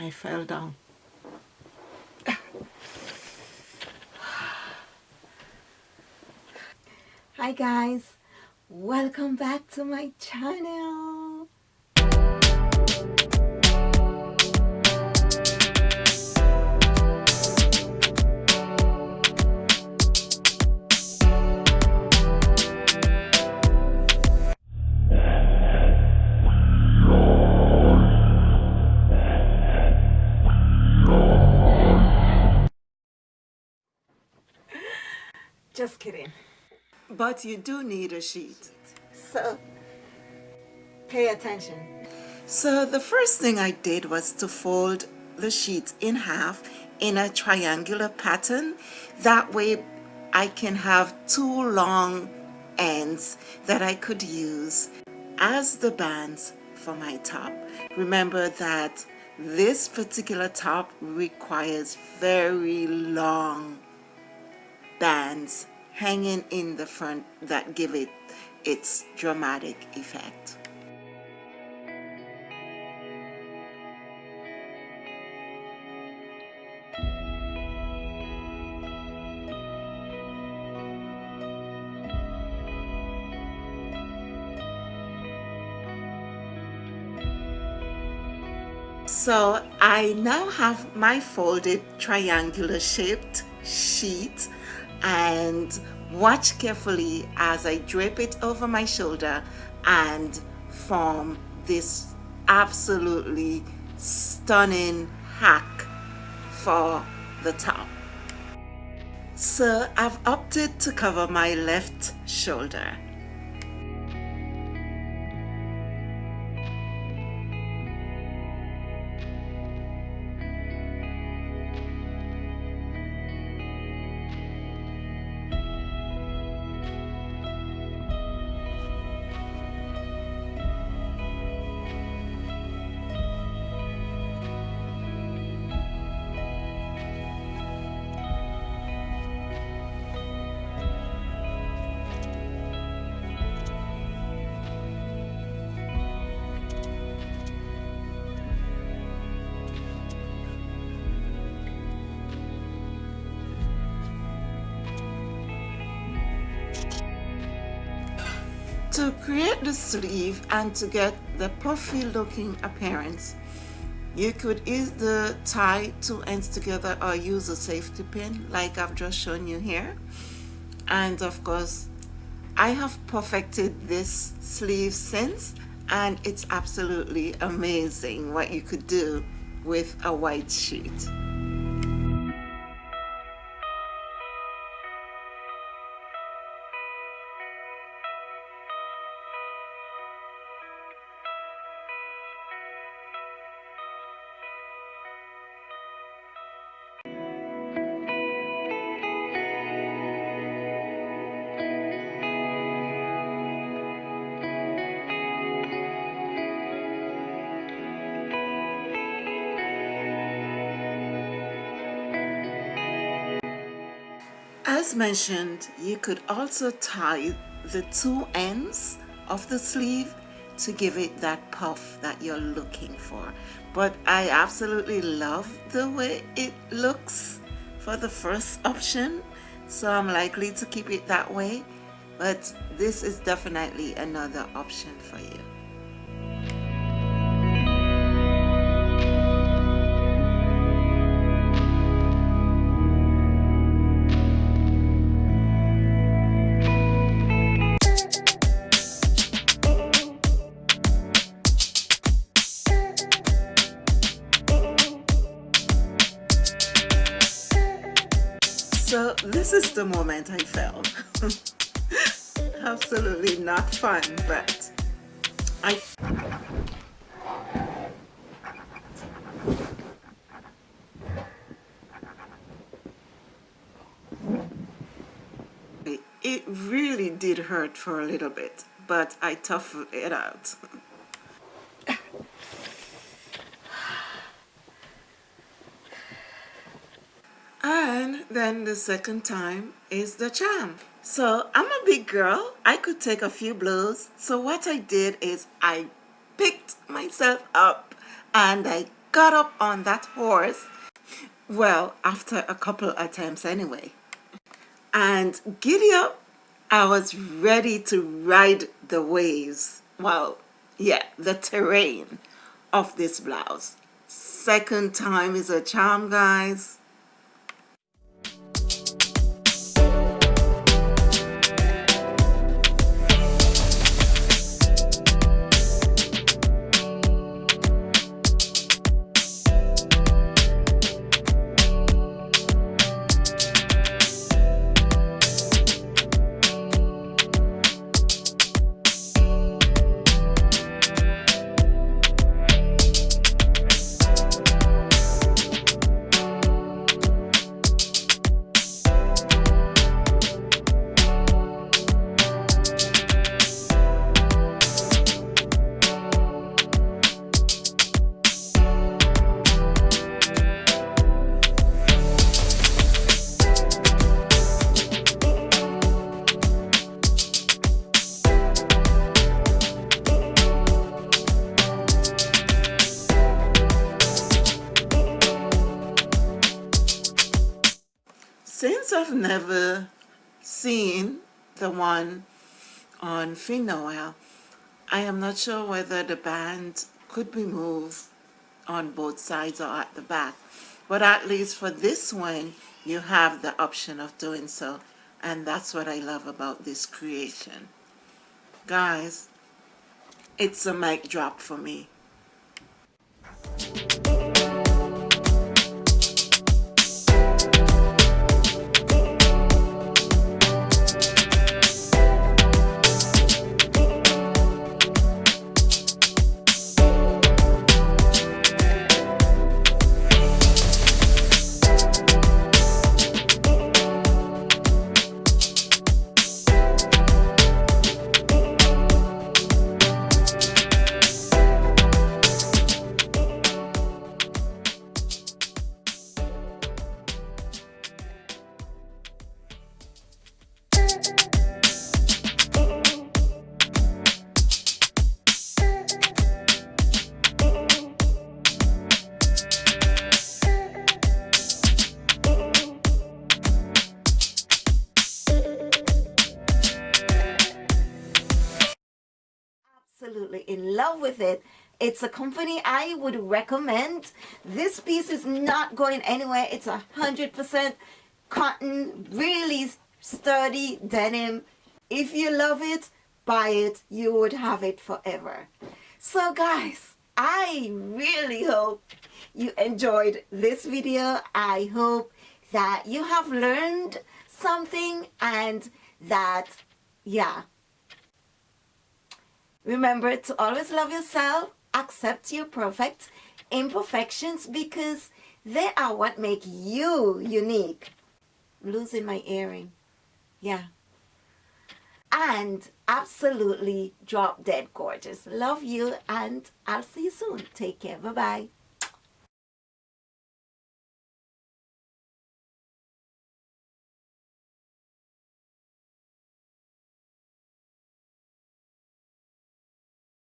I fell down. Hi guys, welcome back to my channel. Just kidding. But you do need a sheet. So, pay attention. So the first thing I did was to fold the sheet in half in a triangular pattern. That way I can have two long ends that I could use as the bands for my top. Remember that this particular top requires very long bands hanging in the front that give it its dramatic effect. So I now have my folded triangular shaped sheet and watch carefully as I drape it over my shoulder and form this absolutely stunning hack for the top. So I've opted to cover my left shoulder To create the sleeve and to get the puffy looking appearance, you could either tie two ends together or use a safety pin like I've just shown you here. And of course, I have perfected this sleeve since and it's absolutely amazing what you could do with a white sheet. As mentioned, you could also tie the two ends of the sleeve to give it that puff that you're looking for. But I absolutely love the way it looks for the first option, so I'm likely to keep it that way. But this is definitely another option for you. So this is the moment I fell. Absolutely not fun, but I it really did hurt for a little bit, but I toughed it out. And then the second time is the charm. So I'm a big girl. I could take a few blows. So what I did is I picked myself up and I got up on that horse, well, after a couple attempts anyway, and giddy up, I was ready to ride the waves. Well, yeah, the terrain of this blouse. Second time is a charm, guys. I've never seen the one on Finnoel. I am not sure whether the band could be moved on both sides or at the back. But at least for this one, you have the option of doing so. And that's what I love about this creation. Guys, it's a mic drop for me. Absolutely in love with it. It's a company I would recommend. This piece is not going anywhere. It's a hundred percent cotton, really sturdy denim. If you love it, buy it. You would have it forever. So guys, I really hope you enjoyed this video. I hope that you have learned something and that, yeah, Remember to always love yourself, accept your perfect imperfections because they are what make you unique. Losing my earring. Yeah. And absolutely drop dead gorgeous. Love you and I'll see you soon. Take care. Bye-bye.